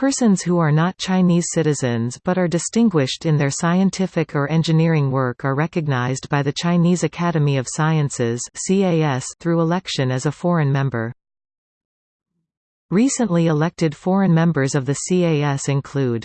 Persons who are not Chinese citizens but are distinguished in their scientific or engineering work are recognized by the Chinese Academy of Sciences through election as a foreign member. Recently elected foreign members of the CAS include